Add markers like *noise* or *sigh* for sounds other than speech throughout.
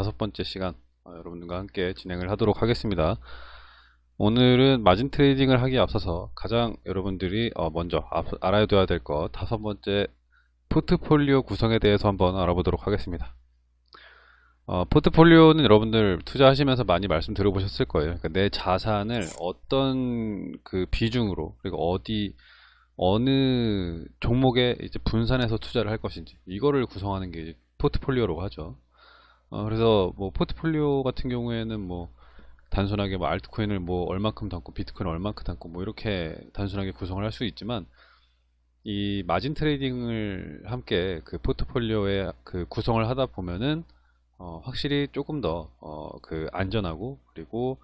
다섯 번째 시간 어, 여러분들과 함께 진행을 하도록 하겠습니다. 오늘은 margin trading을 하기에 앞서서 가장 여러분들이 어, 먼저 앞- 알아둬야 될 것 다섯 번째 포트폴리오 구성에 대해서 한번 알아보도록 하겠습니다. 어, 포트폴리오는 여러분들 투자하시면서 많이 말씀 들어보셨을 거예요. 그러니까 내 자산을 어떤 그 비중으로 그리고 어디 어느 종목에 이제 분산해서 투자를 할 것인지 이거를 구성하는 게 포트폴리오라고 하죠. 어, 그래서 뭐 포트폴리오 같은 경우에는 뭐 단순하게 뭐 알트코인을 뭐 얼만큼 담고 비트코인을 얼만큼 담고 뭐 이렇게 단순하게 구성을 할 수 있지만 이 margin trading을 함께 그 포트폴리오에 그 구성을 하다 보면은 어, 확실히 조금 더 어, 그 안전하고 그리고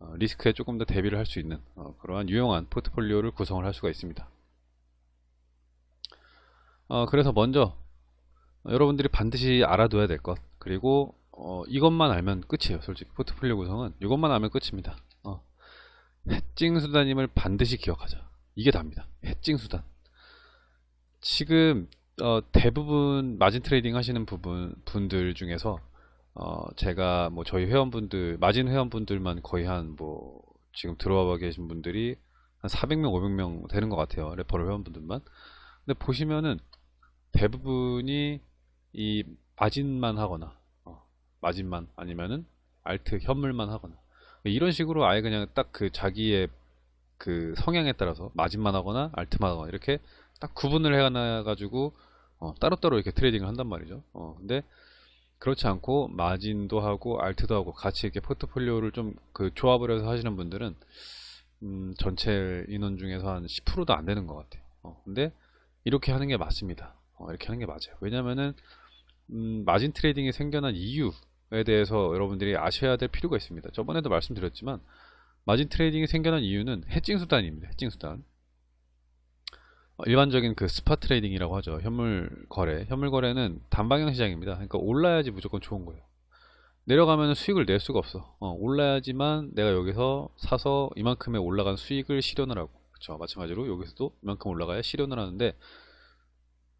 어, 리스크에 조금 더 대비를 할 수 있는 어, 그러한 유용한 포트폴리오를 구성을 할 수가 있습니다. 어, 그래서 먼저 어, 여러분들이 반드시 알아둬야 될 것 그리고 어, 이것만 알면 끝이에요 솔직히. 포트폴리오 구성은 이것만 알면 끝입니다. 어, hedging 수단임을 반드시 기억하자. 이게 답니다. hedging 수단. 지금 어, 대부분 margin trading 하시는 부분 분들 중에서 어, 제가 뭐 저희 회원분들 마진 회원분들만 거의 한 뭐 지금 들어와 계신 분들이 한 400명 500명 되는 것 같아요 referral 회원분들만. 근데 보시면은 대부분이 이 마진만 하거나 어, 마진만 아니면은 alt 현물만 하거나. 이런 식으로 아예 그냥 딱 그 자기의 그 성향에 따라서 마진만 하거나 alt만 하거나 이렇게 딱 구분을 해놔 가지고 어, 따로따로 이렇게 trading을 한단 말이죠. 어, 근데 그렇지 않고 마진도 하고 alt도 하고 같이 이렇게 포트폴리오를 좀 그 조합을 해서 하시는 분들은 음, 전체 인원 중에서 한 10%도 안 되는 것 같아요 어, 근데 이렇게 하는 게 맞습니다. 어, 이렇게 하는 게 맞아요. 왜냐면은 음, 마진 trading이 생겨난 이유에 대해서 여러분들이 아셔야 될 필요가 있습니다. 저번에도 말씀드렸지만 마진 trading이 생겨난 이유는 hedging 수단입니다. hedging 수단. 어, 일반적인 그 spot trading이라고 하죠. 현물 거래. 현물 거래는 단방향 시장입니다. 그러니까 올라야지 무조건 좋은 거예요. 내려가면 수익을 낼 수가 없어. 어, 올라야지만 내가 여기서 사서 이만큼의 올라간 수익을 실현을 하고. 그렇죠. 마찬가지로 여기서도 이만큼 올라가야 실현을 하는데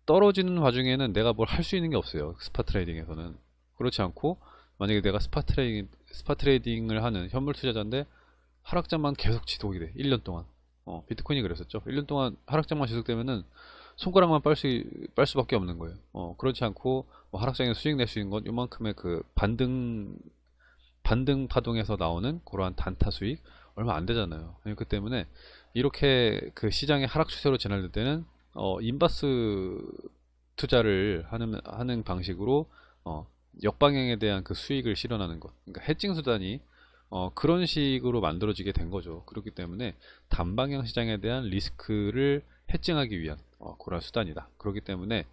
떨어지는 와중에는 내가 뭘 할 수 있는 게 없어요. spot trading에서는. 그렇지 않고 만약에 내가 spot trading spot trading을 하는 현물 투자자인데 하락장만 계속 지속이 돼. 1년 동안. 어, 비트코인이 그랬었죠. 1년 동안 하락장만 지속되면은 손가락만 빨, 수, 빨 수밖에 없는 거예요. 어, 그렇지 않고 뭐 하락장에서 수익 낼 수 있는 건 요만큼의 그 반등 반등 파동에서 나오는 그러한 단타 수익 얼마 안 되잖아요. 그 때문에 이렇게 그 시장의 하락 추세로 지날 때는 어, 인바스 투자를 하는, 하는 방식으로 어, 역방향에 대한 그 수익을 실현하는 것. 그러니까 해칭 수단이 어, 그런 식으로 만들어지게 된 거죠. 그렇기 때문에 단방향 시장에 대한 리스크를 해칭하기 위한 어, 그런 수단이다. 그렇기 때문에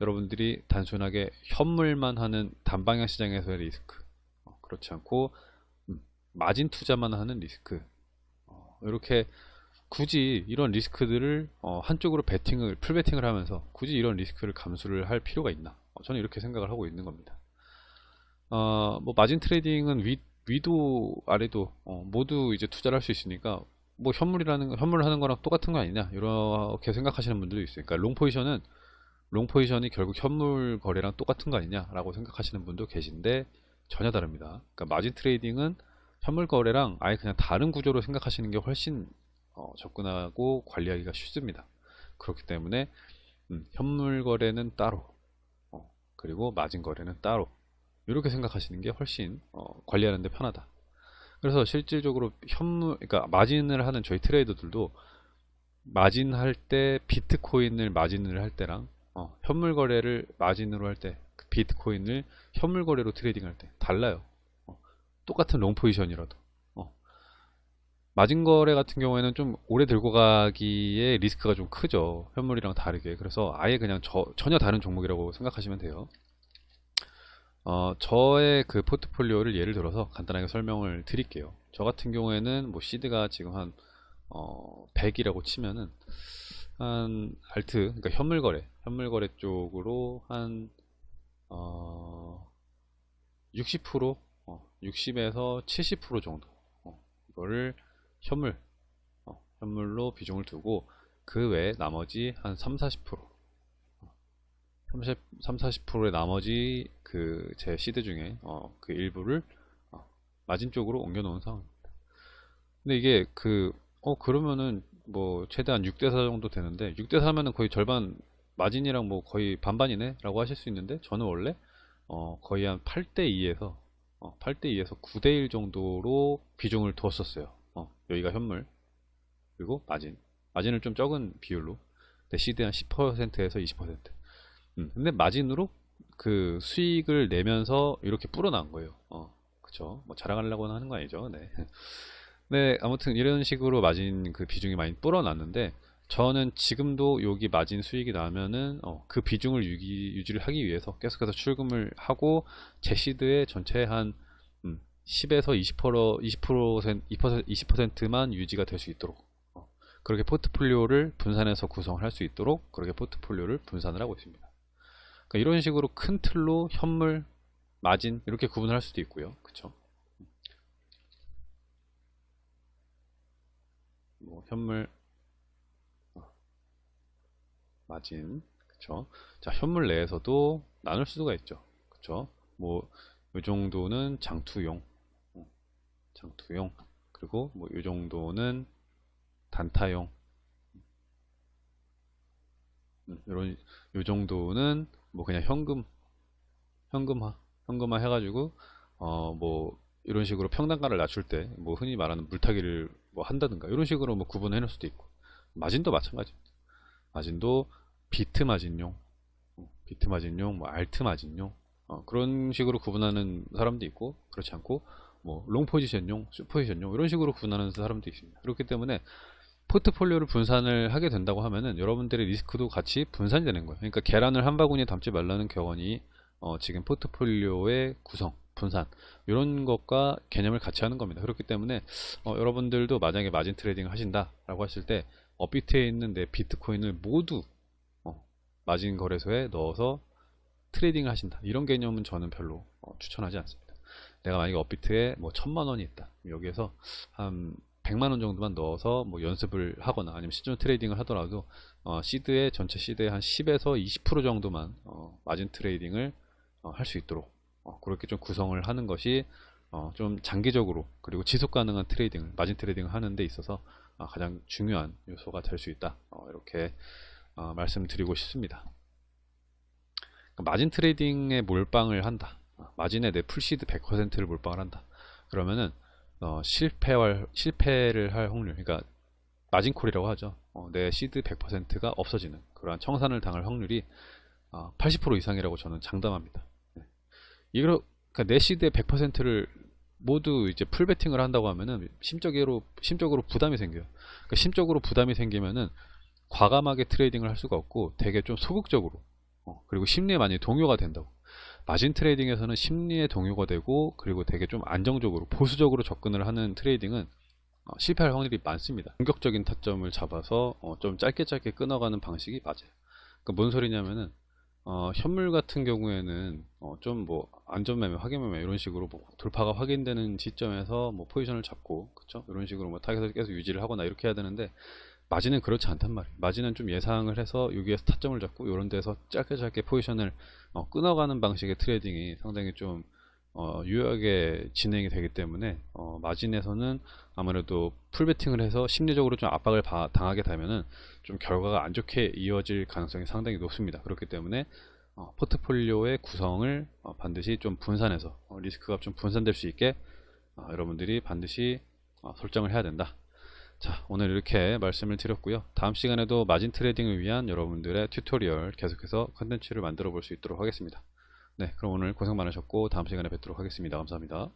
여러분들이 단순하게 현물만 하는 단방향 시장에서의 리스크, 어, 그렇지 않고 음, 마진 투자만 하는 리스크, 어, 이렇게 굳이 이런 리스크들을 어, 한쪽으로 베팅을 full 베팅을 하면서 굳이 이런 리스크를 감수를 할 필요가 있나? 어, 저는 이렇게 생각을 하고 있는 겁니다. 어, 뭐 마진 trading은 위, 위도 아래도 어, 모두 이제 투자를 할 수 있으니까 뭐 현물이라는 거- 현물을 하는 거랑 똑같은 거 아니냐 이렇게 생각하시는 분들도 있어요. 그러니까 long 포지션은 long 포지션이 결국 현물 거래랑 똑같은 거 아니냐라고 생각하시는 분도 계신데 전혀 다릅니다. 그러니까 마진 trading은 현물 거래랑 아예 그냥 다른 구조로 생각하시는 게 훨씬 어, 접근하고 관리하기가 쉽습니다. 그렇기 때문에 음, 현물 거래는 따로 어, 그리고 마진 거래는 따로 이렇게 생각하시는 게 훨씬 어, 관리하는 데 편하다. 그래서 실질적으로 현물 그러니까 마진을 하는 저희 트레이더들도 마진 할 때 비트코인을 마진을 할 때랑 어, 현물 거래를 마진으로 할 때 비트코인을 현물 거래로 trading 할 때 달라요. 어, 똑같은 long 포지션이라도 어. 마진 거래 같은 경우에는 좀 오래 들고 가기에 리스크가 좀 크죠. 현물이랑 다르게. 그래서 아예 그냥 저, 전혀 다른 종목이라고 생각하시면 돼요. 어, 저의 그 포트폴리오를 예를 들어서 간단하게 설명을 드릴게요. 저 같은 경우에는 뭐 시드가 지금 한 어, 100이라고 치면은 한 알트, 그러니까 현물 거래, 현물 거래 쪽으로 한 어, 60%, 어, 60에서 70% 정도 어, 이거를 현물, 어, 현물로 비중을 두고 그 외에 나머지 한 3, 40% 어, 30, 30, 40%의 나머지 그 제 시드 중에 어, 그 일부를 어, 마진 쪽으로 옮겨 놓은 상황입니다. 근데 이게 그, 어, 그러면은 뭐 최대한 6대4 정도 되는데 6대4면은 거의 절반 마진이랑 뭐 거의 반반이네 라고 하실 수 있는데 저는 원래 어, 거의 한 8대2에서 어, 8대2에서 9대1 정도로 비중을 두었었어요. 어, 여기가 현물 그리고 마진 마진을 좀 적은 비율로 시드 한 10%에서 20% 음, 근데 마진으로 그 수익을 내면서 이렇게 불어난 거예요. 어, 그쵸. 뭐 자랑하려고 하는 거 아니죠. 네. *laughs* 네, 아무튼 이런 식으로 마진 그 비중이 많이 불어났는데 저는 지금도 여기 마진 수익이 나면은 어, 그 비중을 유기, 유지를 하기 위해서 계속해서 출금을 하고 제 시드의 전체 한 음, 10에서 20% 20% 20% 20%만 유지가 될 수 있도록 어, 그렇게 포트폴리오를 분산해서 구성을 할 수 있도록 그렇게 포트폴리오를 분산을 하고 있습니다. 그러니까 이런 식으로 큰 틀로 현물, 마진 이렇게 구분을 할 수도 있고요. 그쵸? 뭐 현물, 어, 마진, 그쵸? 자, 현물 내에서도 나눌 수가 있죠. 그쵸? 뭐, 이 정도는 장투용, 어, 장투용, 그리고 뭐, 이 정도는 단타용, 음, 이런, 요 정도는 뭐 그냥 현금, 현금화, 현금화 해가지고, 어, 뭐, 이런 식으로 평단가를 낮출 때, 뭐 흔히 말하는 물타기를 뭐 한다든가, 이런 식으로 뭐 구분해 놓을 수도 있고, 마진도 마찬가지입니다. 마진도 비트 마진용, 어, 비트 마진용, 뭐 alt 마진용, 어, 그런 식으로 구분하는 사람도 있고, 그렇지 않고, 뭐 long 포지션용, short 포지션용, 이런 식으로 구분하는 사람도 있습니다. 그렇기 때문에 포트폴리오를 분산을 하게 된다고 하면은 여러분들의 리스크도 같이 분산이 되는 거예요. 그러니까 계란을 한 바구니에 담지 말라는 격언이 어, 지금 포트폴리오의 구성, 분산 이런 것과 개념을 같이 하는 겁니다. 그렇기 때문에 어, 여러분들도 만약에 마진 trading을 하신다라고 하실 때 업비트에 있는 내 비트코인을 모두 어, 마진 거래소에 넣어서 trading을 하신다. 이런 개념은 저는 별로 어, 추천하지 않습니다. 내가 만약에 업비트에 뭐 천만 원이 있다. 여기에서 한 100만 원 정도만 넣어서 뭐 연습을 하거나 아니면 실전 trading을 하더라도 어, seed의 전체 seed의 한 10에서 20% 정도만 어, 마진 trading을 어, 할 수 있도록 어, 그렇게 좀 구성을 하는 것이 어, 좀 장기적으로 그리고 지속 가능한 trading을 마진 trading을 하는 데 있어서 어, 가장 중요한 요소가 될 수 있다. 어, 이렇게 어, 말씀드리고 싶습니다. 그러니까 마진 trading에 몰빵을 한다. 어, 마진에 내 full seed 100%를 몰빵을 한다 그러면은 어, 실패할, 실패를 할 확률, 그러니까 마진콜이라고 하죠. 어, 내 시드 100%가 없어지는 그러한 청산을 당할 확률이 어, 80% 이상이라고 저는 장담합니다. 네. 이거 그러니까 내 seed의 100%를 모두 이제 full 베팅을 한다고 하면은 심적으로 심적으로 부담이 생겨요. 그러니까 심적으로 부담이 생기면은 과감하게 trading을 할 수가 없고 되게 좀 소극적으로 어, 그리고 심리에 많이 동요가 된다고. 마진 trading에서는 심리에 동요가 되고 그리고 되게 좀 안정적으로 보수적으로 접근을 하는 trading은 어, 실패할 확률이 많습니다. 공격적인 타점을 잡아서 어, 좀 짧게 짧게 끊어가는 방식이 맞아요. 그러니까 뭔 소리냐면은 어, 현물 같은 경우에는 어, 좀뭐 안전매매, 확인매매 이런 식으로 뭐 돌파가 확인되는 시점에서 뭐 포지션을 잡고 그쵸? 이런 식으로 뭐 타겟을 계속 유지를 하거나 이렇게 해야 되는데 마진은 그렇지 않단 말이에요. 마진은 좀 예상을 해서 여기에서 타점을 잡고 이런 데서 짧게 짧게 포지션을 어, 끊어가는 방식의 trading이 상당히 좀 어, 유효하게 진행이 되기 때문에 어, 마진에서는 아무래도 full 베팅을 해서 심리적으로 좀 압박을 바, 당하게 되면은 좀 결과가 안 좋게 이어질 가능성이 상당히 높습니다. 그렇기 때문에 어, 포트폴리오의 구성을 어, 반드시 좀 분산해서 어, 리스크가 좀 분산될 수 있게 어, 여러분들이 반드시 어, 설정을 해야 된다. 자 오늘 이렇게 말씀을 드렸고요. 다음 시간에도 마진 trading을 위한 여러분들의 tutorial 계속해서 컨텐츠를 만들어 볼 수 있도록 하겠습니다. 네 그럼 오늘 고생 많으셨고 다음 시간에 뵙도록 하겠습니다. 감사합니다